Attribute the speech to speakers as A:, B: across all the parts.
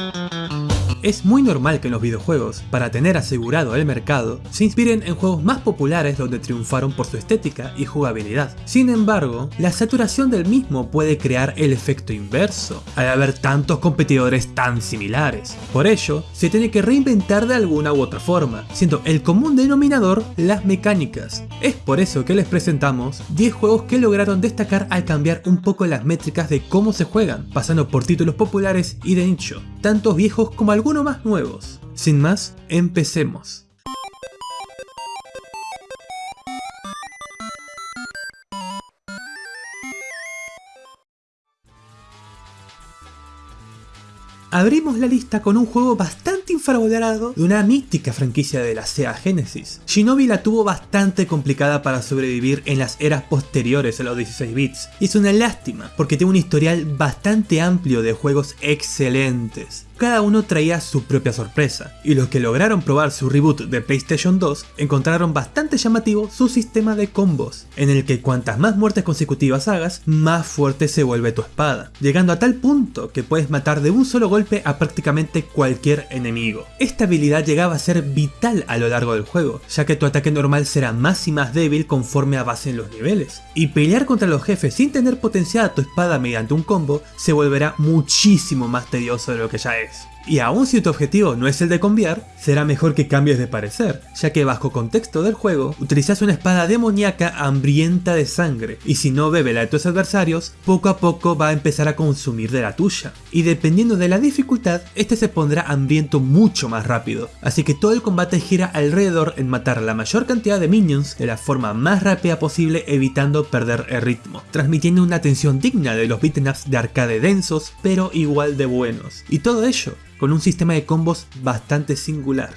A: Thank you. Es muy normal que los videojuegos, para tener asegurado el mercado, se inspiren en juegos más populares donde triunfaron por su estética y jugabilidad. Sin embargo, la saturación del mismo puede crear el efecto inverso, al haber tantos competidores tan similares. Por ello, se tiene que reinventar de alguna u otra forma, siendo el común denominador las mecánicas. Es por eso que les presentamos 10 juegos que lograron destacar al cambiar un poco las métricas de cómo se juegan, pasando por títulos populares y de nicho, tantos viejos como algunos más nuevos. Sin más, empecemos. Abrimos la lista con un juego bastante infravalorado de una mística franquicia de la Sega Genesis. Shinobi la tuvo bastante complicada para sobrevivir en las eras posteriores a los 16 bits, y es una lástima porque tiene un historial bastante amplio de juegos excelentes cada uno traía su propia sorpresa, y los que lograron probar su reboot de PlayStation 2 encontraron bastante llamativo su sistema de combos, en el que cuantas más muertes consecutivas hagas, más fuerte se vuelve tu espada, llegando a tal punto que puedes matar de un solo golpe a prácticamente cualquier enemigo. Esta habilidad llegaba a ser vital a lo largo del juego, ya que tu ataque normal será más y más débil conforme avancen los niveles, y pelear contra los jefes sin tener potenciada tu espada mediante un combo se volverá muchísimo más tedioso de lo que ya es. Y aun si tu objetivo no es el de conviar, será mejor que cambies de parecer, ya que bajo contexto del juego, utilizas una espada demoníaca hambrienta de sangre, y si no bebe la de tus adversarios, poco a poco va a empezar a consumir de la tuya. Y dependiendo de la dificultad, este se pondrá hambriento mucho más rápido, así que todo el combate gira alrededor en matar la mayor cantidad de minions de la forma más rápida posible evitando perder el ritmo, transmitiendo una tensión digna de los beat'em ups de arcade densos, pero igual de buenos. Y todo ello con un sistema de combos bastante singular.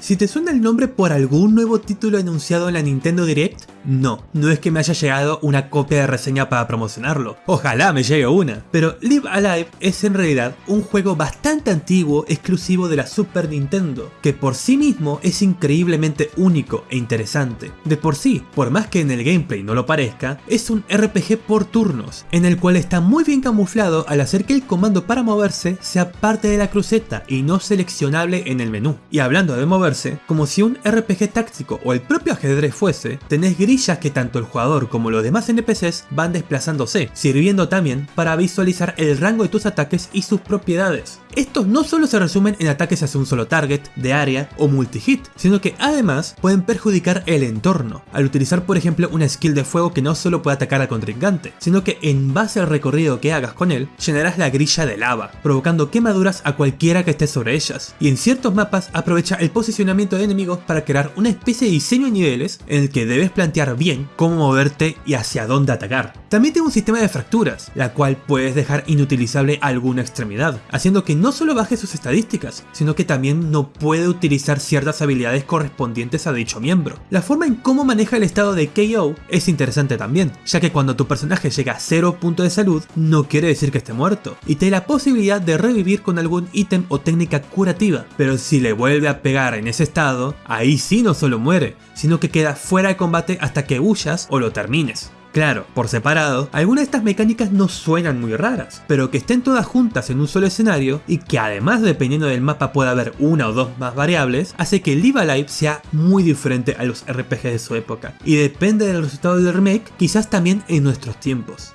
A: Si te suena el nombre por algún nuevo título anunciado en la Nintendo Direct, no, no es que me haya llegado una copia de reseña para promocionarlo, ojalá me llegue una. Pero Live Alive es en realidad un juego bastante antiguo exclusivo de la Super Nintendo, que por sí mismo es increíblemente único e interesante. De por sí, por más que en el gameplay no lo parezca, es un RPG por turnos, en el cual está muy bien camuflado al hacer que el comando para moverse sea parte de la cruceta y no seleccionable en el menú. Y hablando de moverse, como si un RPG táctico o el propio ajedrez fuese, tenés gris que tanto el jugador como los demás NPCs van desplazándose, sirviendo también para visualizar el rango de tus ataques y sus propiedades. Estos no solo se resumen en ataques hacia un solo target, de área o multi-hit, sino que además pueden perjudicar el entorno, al utilizar por ejemplo una skill de fuego que no solo puede atacar al contrincante, sino que en base al recorrido que hagas con él, llenarás la grilla de lava, provocando quemaduras a cualquiera que esté sobre ellas, y en ciertos mapas aprovecha el posicionamiento de enemigos para crear una especie de diseño de niveles en el que debes plantear bien cómo moverte y hacia dónde atacar. También tiene un sistema de fracturas, la cual puedes dejar inutilizable alguna extremidad, haciendo que no no solo baje sus estadísticas, sino que también no puede utilizar ciertas habilidades correspondientes a dicho miembro. La forma en cómo maneja el estado de KO es interesante también, ya que cuando tu personaje llega a 0 punto de salud, no quiere decir que esté muerto, y te da la posibilidad de revivir con algún ítem o técnica curativa, pero si le vuelve a pegar en ese estado, ahí sí no solo muere, sino que queda fuera de combate hasta que huyas o lo termines. Claro, por separado, algunas de estas mecánicas no suenan muy raras, pero que estén todas juntas en un solo escenario y que además dependiendo del mapa pueda haber una o dos más variables, hace que Live Alive sea muy diferente a los RPGs de su época. Y depende del resultado del remake, quizás también en nuestros tiempos.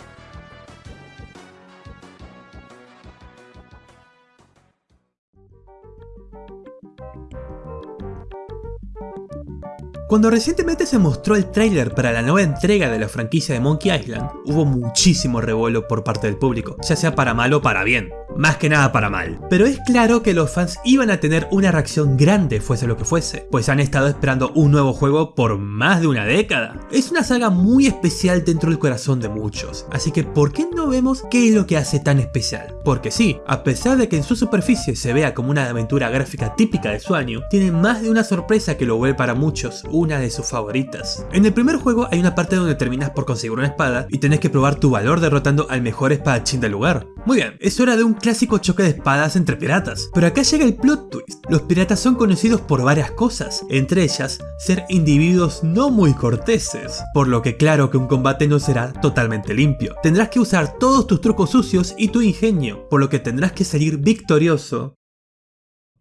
A: Cuando recientemente se mostró el tráiler para la nueva entrega de la franquicia de Monkey Island, hubo muchísimo revuelo por parte del público, ya sea para mal o para bien más que nada para mal. Pero es claro que los fans iban a tener una reacción grande fuese lo que fuese, pues han estado esperando un nuevo juego por más de una década. Es una saga muy especial dentro del corazón de muchos, así que ¿por qué no vemos qué es lo que hace tan especial? Porque sí, a pesar de que en su superficie se vea como una aventura gráfica típica de su año, tiene más de una sorpresa que lo vuelve para muchos una de sus favoritas. En el primer juego hay una parte donde terminas por conseguir una espada y tenés que probar tu valor derrotando al mejor espadachín del lugar. Muy bien, es hora de un clásico choque de espadas entre piratas. Pero acá llega el plot twist. Los piratas son conocidos por varias cosas, entre ellas ser individuos no muy corteses, por lo que claro que un combate no será totalmente limpio. Tendrás que usar todos tus trucos sucios y tu ingenio, por lo que tendrás que salir victorioso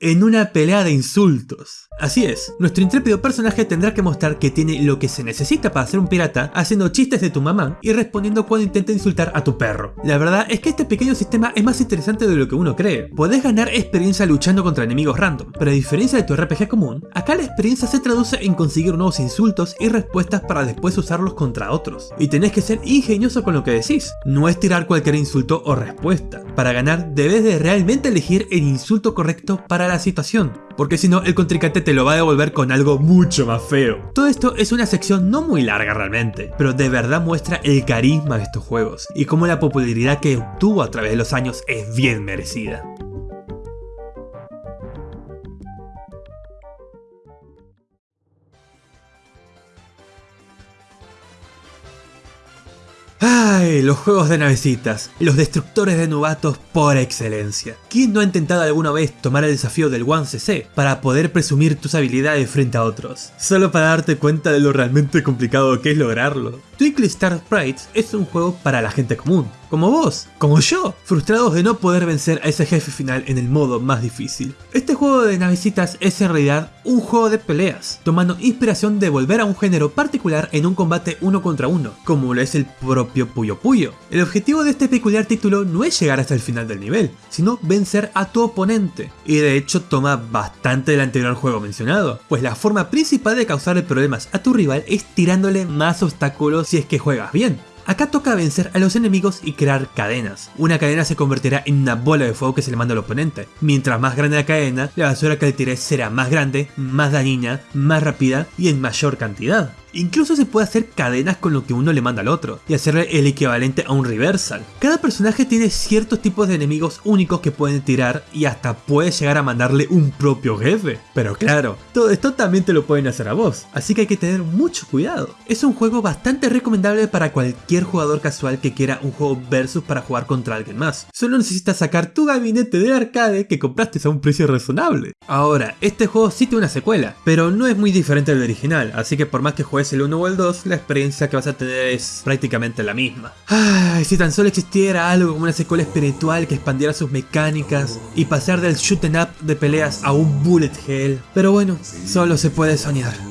A: en una pelea de insultos. Así es, nuestro intrépido personaje tendrá que mostrar que tiene lo que se necesita para ser un pirata, haciendo chistes de tu mamá y respondiendo cuando intenta insultar a tu perro. La verdad es que este pequeño sistema es más interesante de lo que uno cree. Podés ganar experiencia luchando contra enemigos random, pero a diferencia de tu RPG común, acá la experiencia se traduce en conseguir nuevos insultos y respuestas para después usarlos contra otros. Y tenés que ser ingenioso con lo que decís, no es tirar cualquier insulto o respuesta. Para ganar debes de realmente elegir el insulto correcto para la situación, porque si no el contrincante te lo va a devolver con algo mucho más feo. Todo esto es una sección no muy larga realmente, pero de verdad muestra el carisma de estos juegos y cómo la popularidad que obtuvo a través de los años es bien merecida. ¡Ay! Los juegos de navecitas, los destructores de novatos por excelencia. ¿Quién no ha intentado alguna vez tomar el desafío del 1cc para poder presumir tus habilidades frente a otros? Solo para darte cuenta de lo realmente complicado que es lograrlo. Twinkle Star Sprites es un juego para la gente común, como vos, como yo, frustrados de no poder vencer a ese jefe final en el modo más difícil. Este juego de navecitas es en realidad un juego de peleas, tomando inspiración de volver a un género particular en un combate uno contra uno, como lo es el propio Puyo Puyo. El objetivo de este peculiar título no es llegar hasta el final del nivel, sino vencer a tu oponente, y de hecho toma bastante del anterior juego mencionado, pues la forma principal de causarle problemas a tu rival es tirándole más obstáculos si es que juegas bien. Acá toca vencer a los enemigos y crear cadenas. Una cadena se convertirá en una bola de fuego que se le manda al oponente. Mientras más grande la cadena, la basura que le tires será más grande, más dañina, más rápida y en mayor cantidad. Incluso se puede hacer cadenas con lo que uno le manda al otro, y hacerle el equivalente a un reversal. Cada personaje tiene ciertos tipos de enemigos únicos que pueden tirar y hasta puede llegar a mandarle un propio jefe. Pero claro, todo esto también te lo pueden hacer a vos, así que hay que tener mucho cuidado. Es un juego bastante recomendable para cualquier jugador casual que quiera un juego versus para jugar contra alguien más. Solo necesitas sacar tu gabinete de arcade que compraste a un precio razonable. Ahora, este juego sí tiene una secuela, pero no es muy diferente del original, así que por más que juegues es el 1 o el 2, la experiencia que vas a tener es prácticamente la misma. Ay, si tan solo existiera algo como una secuela espiritual que expandiera sus mecánicas y pasar del shoot up de peleas a un bullet hell. Pero bueno, solo se puede soñar.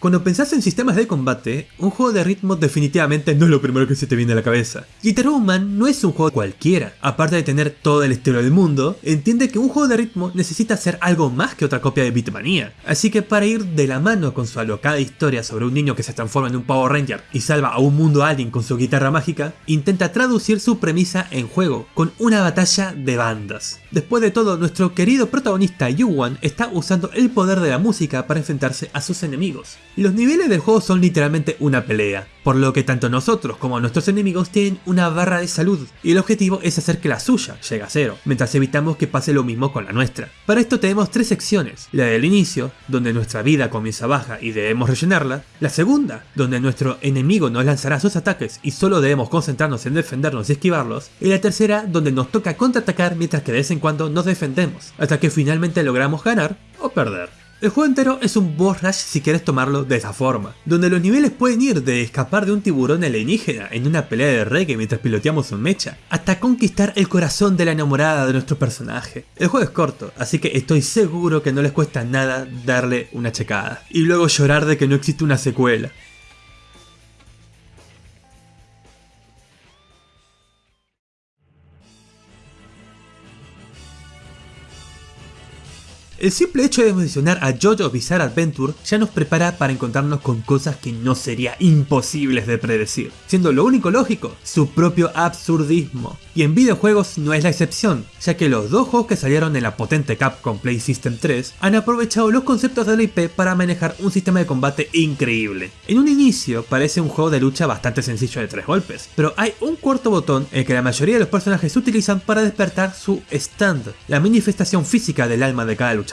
A: Cuando pensás en sistemas de combate, un juego de ritmo definitivamente no es lo primero que se te viene a la cabeza. Guitar Man no es un juego cualquiera, aparte de tener todo el estilo del mundo, entiende que un juego de ritmo necesita ser algo más que otra copia de Beatmania. Así que para ir de la mano con su alocada historia sobre un niño que se transforma en un Power Ranger y salva a un mundo alien con su guitarra mágica, intenta traducir su premisa en juego, con una batalla de bandas. Después de todo, nuestro querido protagonista Yuan está usando el poder de la música para enfrentarse a sus enemigos. Los niveles del juego son literalmente una pelea, por lo que tanto nosotros como nuestros enemigos tienen una barra de salud, y el objetivo es hacer que la suya llegue a cero, mientras evitamos que pase lo mismo con la nuestra. Para esto tenemos tres secciones, la del inicio, donde nuestra vida comienza baja y debemos rellenarla, la segunda, donde nuestro enemigo nos lanzará sus ataques y solo debemos concentrarnos en defendernos y esquivarlos, y la tercera, donde nos toca contraatacar mientras que de vez en cuando nos defendemos, hasta que finalmente logramos ganar o perder. El juego entero es un boss rush si quieres tomarlo de esa forma, donde los niveles pueden ir de escapar de un tiburón alienígena en una pelea de reggae mientras piloteamos un mecha, hasta conquistar el corazón de la enamorada de nuestro personaje. El juego es corto, así que estoy seguro que no les cuesta nada darle una checada, y luego llorar de que no existe una secuela. El simple hecho de mencionar a JoJo's Bizarre Adventure ya nos prepara para encontrarnos con cosas que no sería imposibles de predecir, siendo lo único lógico, su propio absurdismo. Y en videojuegos no es la excepción, ya que los dos juegos que salieron en la potente Capcom Play System 3 han aprovechado los conceptos de la IP para manejar un sistema de combate increíble. En un inicio parece un juego de lucha bastante sencillo de tres golpes, pero hay un cuarto botón el que la mayoría de los personajes utilizan para despertar su stand, la manifestación física del alma de cada luchador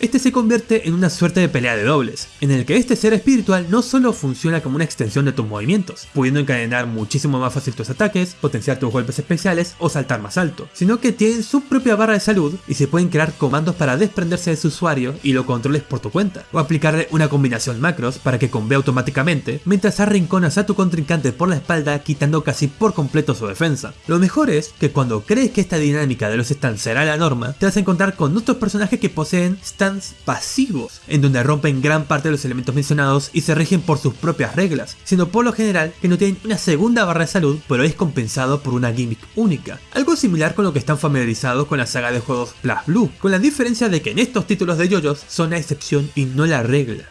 A: Este se convierte en una suerte de pelea de dobles, en el que este ser espiritual no solo funciona como una extensión de tus movimientos, pudiendo encadenar muchísimo más fácil tus ataques, potenciar tus golpes especiales o saltar más alto, sino que tienen su propia barra de salud y se pueden crear comandos para desprenderse de su usuario y lo controles por tu cuenta, o aplicarle una combinación macros para que convee automáticamente mientras arrinconas a tu contrincante por la espalda quitando casi por completo su defensa. Lo mejor es que cuando crees que esta dinámica de los stands será la norma, te vas a encontrar con otros personajes que poseen stands pasivos, en donde rompen gran parte de los elementos mencionados y se rigen por sus propias reglas, siendo por lo general que no tienen una segunda barra de salud pero es compensado por una gimmick única, algo similar con lo que están familiarizados con la saga de juegos Plus Blue, con la diferencia de que en estos títulos de yoyos son la excepción y no la regla.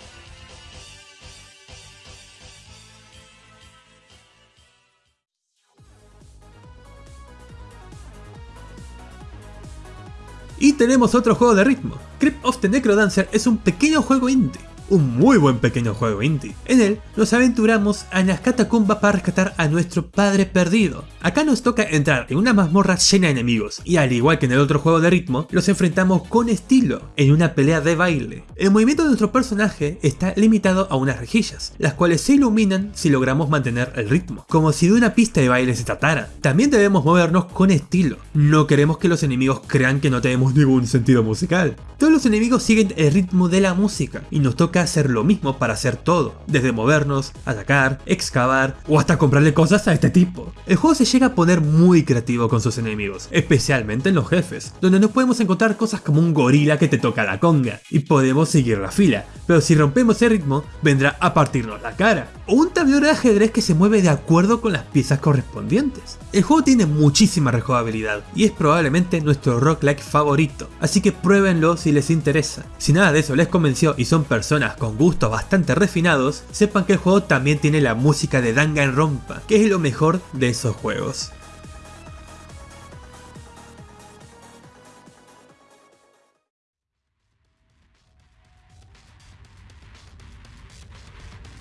A: Tenemos otro juego de ritmo. Crypt of the Necrodancer es un pequeño juego indie un muy buen pequeño juego indie. En él nos aventuramos a las catacumbas para rescatar a nuestro padre perdido. Acá nos toca entrar en una mazmorra llena de enemigos y al igual que en el otro juego de ritmo, los enfrentamos con estilo en una pelea de baile. El movimiento de nuestro personaje está limitado a unas rejillas, las cuales se iluminan si logramos mantener el ritmo, como si de una pista de baile se tratara. También debemos movernos con estilo, no queremos que los enemigos crean que no tenemos ningún sentido musical. Todos los enemigos siguen el ritmo de la música y nos toca hacer lo mismo para hacer todo, desde movernos, atacar, excavar o hasta comprarle cosas a este tipo. El juego se llega a poner muy creativo con sus enemigos, especialmente en los jefes, donde no podemos encontrar cosas como un gorila que te toca la conga y podemos seguir la fila, pero si rompemos el ritmo vendrá a partirnos la cara, o un tablero de ajedrez que se mueve de acuerdo con las piezas correspondientes. El juego tiene muchísima rejugabilidad y es probablemente nuestro rock-like favorito, así que pruébenlo si les interesa. Si nada de eso les convenció y son personas con gustos bastante refinados, sepan que el juego también tiene la música de Danganronpa, que es lo mejor de esos juegos.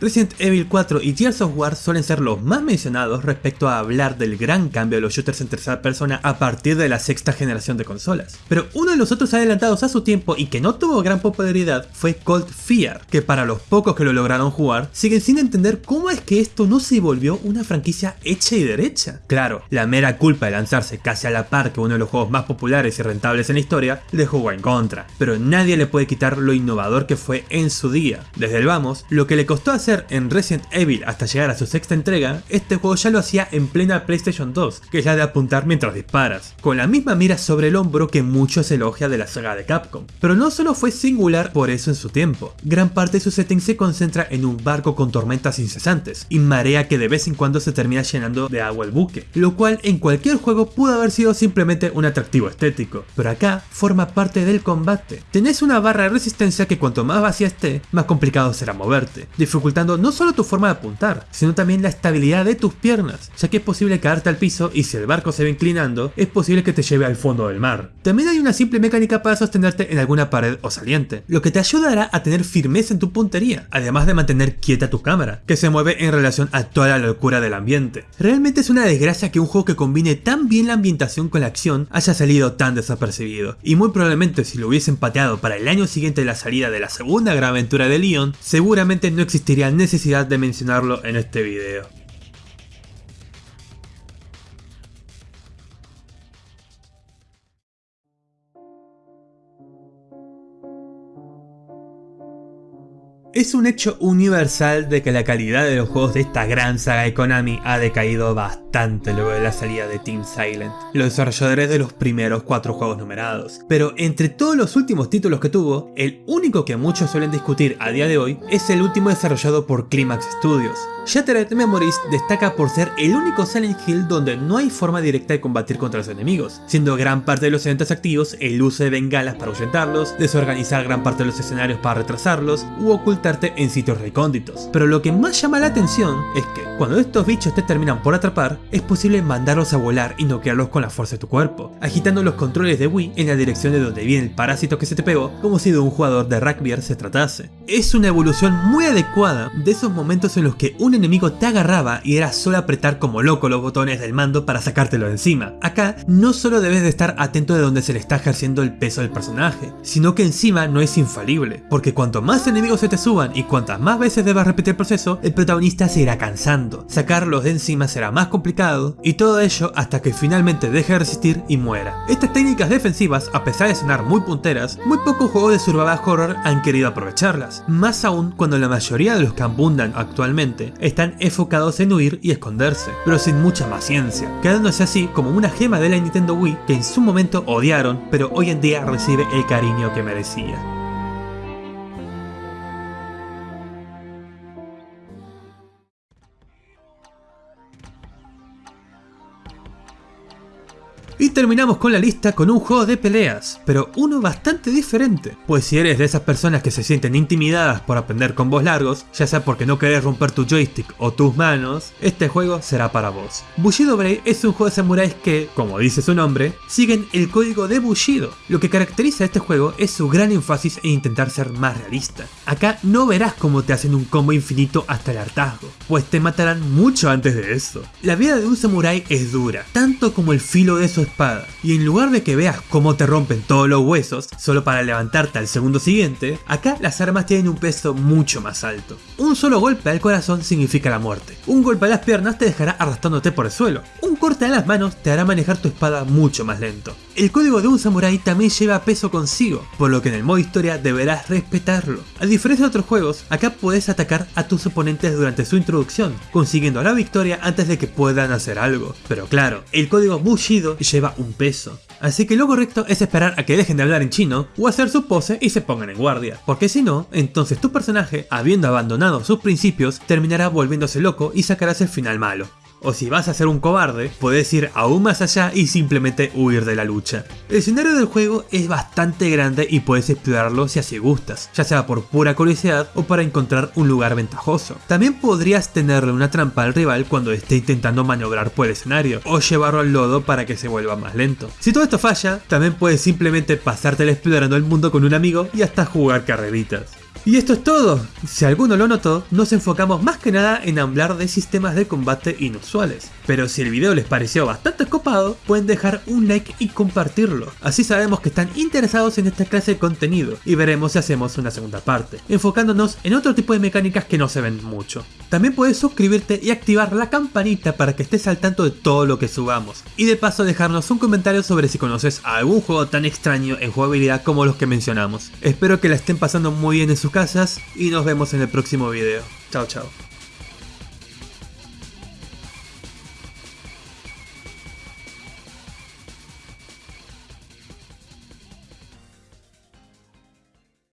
A: Resident Evil 4 y Gears of War suelen ser los más mencionados respecto a hablar del gran cambio de los shooters en tercera persona a partir de la sexta generación de consolas. Pero uno de los otros adelantados a su tiempo y que no tuvo gran popularidad fue Cold Fear, que para los pocos que lo lograron jugar, siguen sin entender cómo es que esto no se volvió una franquicia hecha y derecha. Claro, la mera culpa de lanzarse casi a la par que uno de los juegos más populares y rentables en la historia, le jugó en contra, pero nadie le puede quitar lo innovador que fue en su día. Desde el vamos, lo que le costó hacer en Resident Evil hasta llegar a su sexta entrega, este juego ya lo hacía en plena PlayStation 2, que es la de apuntar mientras disparas, con la misma mira sobre el hombro que muchos elogia de la saga de Capcom. Pero no solo fue singular por eso en su tiempo, gran parte de su setting se concentra en un barco con tormentas incesantes, y marea que de vez en cuando se termina llenando de agua el buque, lo cual en cualquier juego pudo haber sido simplemente un atractivo estético, pero acá forma parte del combate. Tenés una barra de resistencia que cuanto más vacía esté, más complicado será moverte, dificultando no solo tu forma de apuntar, sino también la estabilidad de tus piernas, ya que es posible caerte al piso y si el barco se va inclinando, es posible que te lleve al fondo del mar. También hay una simple mecánica para sostenerte en alguna pared o saliente, lo que te ayudará a tener firmeza en tu puntería, además de mantener quieta tu cámara, que se mueve en relación a toda la locura del ambiente. Realmente es una desgracia que un juego que combine tan bien la ambientación con la acción haya salido tan desapercibido, y muy probablemente si lo hubiesen pateado para el año siguiente de la salida de la segunda gran aventura de Leon, seguramente no existiría necesidad de mencionarlo en este video. Es un hecho universal de que la calidad de los juegos de esta gran saga de Konami ha decaído bastante luego de la salida de Team Silent, los desarrolladores de los primeros cuatro juegos numerados. Pero entre todos los últimos títulos que tuvo, el único que muchos suelen discutir a día de hoy es el último desarrollado por Climax Studios, Shattered Memories destaca por ser el único Silent Hill donde no hay forma directa de combatir contra los enemigos, siendo gran parte de los eventos activos el uso de bengalas para ahuyentarlos, desorganizar gran parte de los escenarios para retrasarlos, u ocultarte en sitios recónditos. Pero lo que más llama la atención es que, cuando estos bichos te terminan por atrapar, es posible mandarlos a volar y noquearlos con la fuerza de tu cuerpo, agitando los controles de Wii en la dirección de donde viene el parásito que se te pegó, como si de un jugador de rugby se tratase. Es una evolución muy adecuada de esos momentos en los que un enemigo te agarraba y era solo apretar como loco los botones del mando para sacártelo de encima. Acá no solo debes de estar atento de donde se le está ejerciendo el peso del personaje, sino que encima no es infalible, porque cuanto más enemigos se te suban y cuantas más veces debas repetir el proceso, el protagonista se irá cansando, sacarlos de encima será más complicado y todo ello hasta que finalmente deje de resistir y muera. Estas técnicas defensivas, a pesar de sonar muy punteras, muy pocos juegos de survival horror han querido aprovecharlas, más aún cuando la mayoría de los que abundan actualmente están enfocados en huir y esconderse, pero sin mucha más ciencia, quedándose así como una gema de la Nintendo Wii que en su momento odiaron, pero hoy en día recibe el cariño que merecía. Y terminamos con la lista con un juego de peleas, pero uno bastante diferente, pues si eres de esas personas que se sienten intimidadas por aprender combos largos, ya sea porque no querés romper tu joystick o tus manos, este juego será para vos. Bushido Blade es un juego de samuráis que, como dice su nombre, siguen el código de Bushido. Lo que caracteriza a este juego es su gran énfasis en intentar ser más realista. Acá no verás cómo te hacen un combo infinito hasta el hartazgo, pues te matarán mucho antes de eso. La vida de un samurái es dura, tanto como el filo de su espada, y en lugar de que veas cómo te rompen todos los huesos, solo para levantarte al segundo siguiente, acá las armas tienen un peso mucho más alto. Un solo golpe al corazón significa la muerte, un golpe a las piernas te dejará arrastrándote por el suelo, corte a las manos te hará manejar tu espada mucho más lento. El código de un samurái también lleva peso consigo, por lo que en el modo historia deberás respetarlo. A diferencia de otros juegos, acá puedes atacar a tus oponentes durante su introducción, consiguiendo la victoria antes de que puedan hacer algo. Pero claro, el código Bushido lleva un peso. Así que lo correcto es esperar a que dejen de hablar en chino o hacer su pose y se pongan en guardia, porque si no, entonces tu personaje, habiendo abandonado sus principios, terminará volviéndose loco y sacarás el final malo o si vas a ser un cobarde, puedes ir aún más allá y simplemente huir de la lucha. El escenario del juego es bastante grande y puedes explorarlo si así gustas, ya sea por pura curiosidad o para encontrar un lugar ventajoso. También podrías tenerle una trampa al rival cuando esté intentando maniobrar por el escenario, o llevarlo al lodo para que se vuelva más lento. Si todo esto falla, también puedes simplemente pasártelo explorando el mundo con un amigo y hasta jugar carreritas. Y esto es todo. Si alguno lo notó, nos enfocamos más que nada en hablar de sistemas de combate inusuales. Pero si el video les pareció bastante copado, pueden dejar un like y compartirlo. Así sabemos que están interesados en esta clase de contenido y veremos si hacemos una segunda parte, enfocándonos en otro tipo de mecánicas que no se ven mucho. También puedes suscribirte y activar la campanita para que estés al tanto de todo lo que subamos. Y de paso dejarnos un comentario sobre si conoces algún juego tan extraño en jugabilidad como los que mencionamos. Espero que la estén pasando muy bien en sus casas y nos vemos en el próximo video. Chao chao.